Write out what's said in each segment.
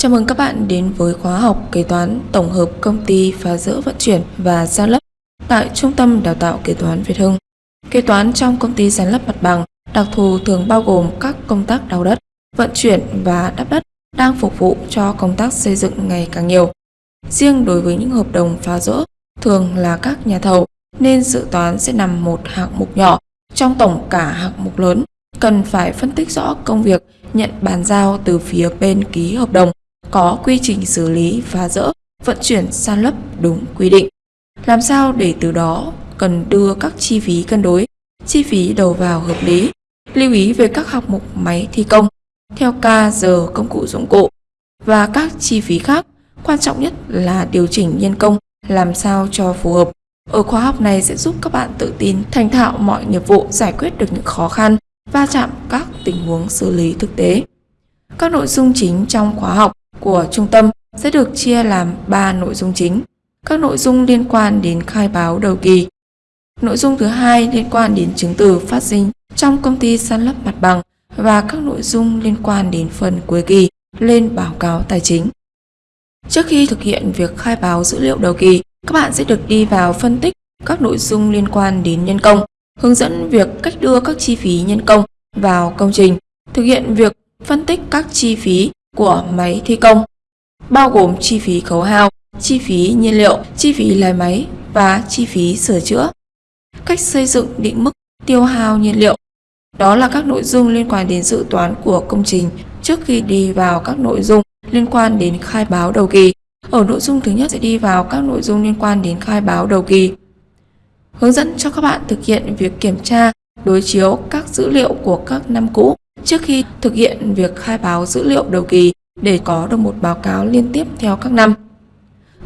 Chào mừng các bạn đến với khóa học kế toán tổng hợp công ty phá rỡ vận chuyển và san lấp tại Trung tâm Đào tạo Kế toán Việt Hưng. Kế toán trong công ty san lấp mặt bằng đặc thù thường bao gồm các công tác đào đất, vận chuyển và đắp đất đang phục vụ cho công tác xây dựng ngày càng nhiều. Riêng đối với những hợp đồng phá rỡ thường là các nhà thầu nên dự toán sẽ nằm một hạng mục nhỏ trong tổng cả hạng mục lớn cần phải phân tích rõ công việc nhận bàn giao từ phía bên ký hợp đồng có quy trình xử lý phá rỡ, vận chuyển san lấp đúng quy định. Làm sao để từ đó cần đưa các chi phí cân đối, chi phí đầu vào hợp lý, lưu ý về các hạng mục máy thi công, theo ca giờ công cụ dụng cụ và các chi phí khác. Quan trọng nhất là điều chỉnh nhân công làm sao cho phù hợp. Ở khóa học này sẽ giúp các bạn tự tin thành thạo mọi nghiệp vụ giải quyết được những khó khăn, va chạm các tình huống xử lý thực tế. Các nội dung chính trong khóa học của trung tâm sẽ được chia làm 3 nội dung chính. Các nội dung liên quan đến khai báo đầu kỳ. Nội dung thứ hai liên quan đến chứng từ phát sinh trong công ty san lấp mặt bằng và các nội dung liên quan đến phần cuối kỳ lên báo cáo tài chính. Trước khi thực hiện việc khai báo dữ liệu đầu kỳ, các bạn sẽ được đi vào phân tích các nội dung liên quan đến nhân công, hướng dẫn việc cách đưa các chi phí nhân công vào công trình, thực hiện việc phân tích các chi phí của máy thi công, bao gồm chi phí khấu hao, chi phí nhiên liệu, chi phí lái máy và chi phí sửa chữa. Cách xây dựng định mức tiêu hao nhiên liệu. Đó là các nội dung liên quan đến dự toán của công trình trước khi đi vào các nội dung liên quan đến khai báo đầu kỳ. Ở nội dung thứ nhất sẽ đi vào các nội dung liên quan đến khai báo đầu kỳ. Hướng dẫn cho các bạn thực hiện việc kiểm tra, đối chiếu các dữ liệu của các năm cũ trước khi thực hiện việc khai báo dữ liệu đầu kỳ để có được một báo cáo liên tiếp theo các năm.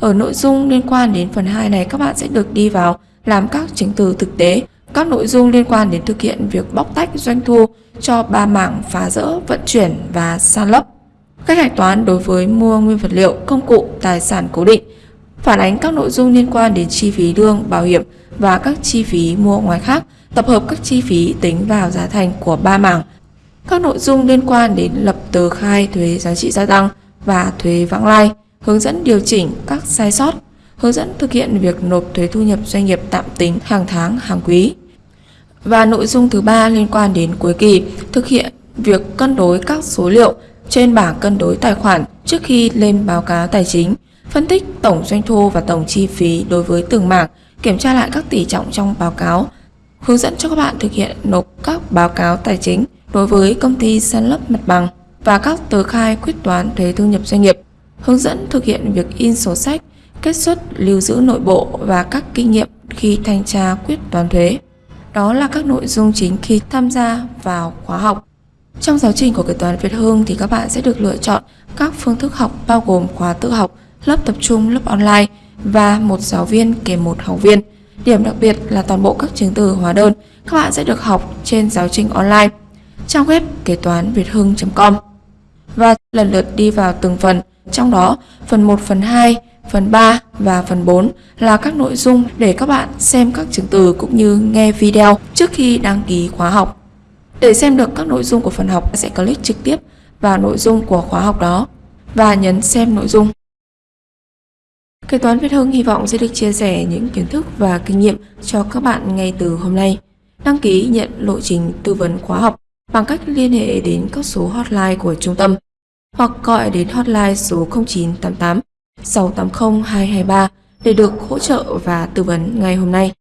Ở nội dung liên quan đến phần 2 này các bạn sẽ được đi vào làm các chứng từ thực tế, các nội dung liên quan đến thực hiện việc bóc tách doanh thu cho ba mảng phá rỡ, vận chuyển và san lấp. Cách hạch toán đối với mua nguyên vật liệu, công cụ, tài sản cố định, phản ánh các nội dung liên quan đến chi phí lương, bảo hiểm và các chi phí mua ngoài khác, tập hợp các chi phí tính vào giá thành của ba mảng các nội dung liên quan đến lập tờ khai thuế giá trị gia tăng và thuế vãng lai, hướng dẫn điều chỉnh các sai sót, hướng dẫn thực hiện việc nộp thuế thu nhập doanh nghiệp tạm tính hàng tháng, hàng quý. Và nội dung thứ ba liên quan đến cuối kỳ, thực hiện việc cân đối các số liệu trên bảng cân đối tài khoản trước khi lên báo cáo tài chính, phân tích tổng doanh thu và tổng chi phí đối với từng mảng, kiểm tra lại các tỷ trọng trong báo cáo, hướng dẫn cho các bạn thực hiện nộp các báo cáo tài chính đối với công ty san lấp mặt bằng và các tờ khai quyết toán thuế thu nhập doanh nghiệp, hướng dẫn thực hiện việc in sổ sách, kết xuất lưu giữ nội bộ và các kinh nghiệm khi thanh tra quyết toán thuế. Đó là các nội dung chính khi tham gia vào khóa học. Trong giáo trình của kế toán Việt Hương thì các bạn sẽ được lựa chọn các phương thức học bao gồm khóa tự học, lớp tập trung, lớp online và một giáo viên kèm một học viên. Điểm đặc biệt là toàn bộ các chứng từ hóa đơn các bạn sẽ được học trên giáo trình online trang web kế toán việt hưng.com và lần lượt đi vào từng phần, trong đó phần 1, phần 2, phần 3 và phần 4 là các nội dung để các bạn xem các chứng từ cũng như nghe video trước khi đăng ký khóa học. Để xem được các nội dung của phần học, sẽ click trực tiếp vào nội dung của khóa học đó và nhấn xem nội dung. Kế toán Việt Hưng hy vọng sẽ được chia sẻ những kiến thức và kinh nghiệm cho các bạn ngay từ hôm nay. Đăng ký nhận lộ trình tư vấn khóa học bằng cách liên hệ đến các số hotline của trung tâm hoặc gọi đến hotline số 0988 680 223 để được hỗ trợ và tư vấn ngay hôm nay.